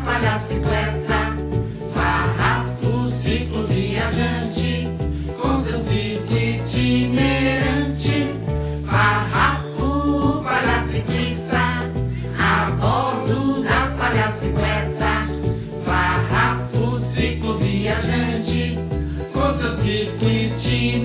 atrapalha a bicicleta. Ciclo viajante Com seu ciclo itinerante. Falha ciclista, palhaciclista A bordo da palhacicleta Barra Farrapo, ciclo viajante Com seu ciclo itinerante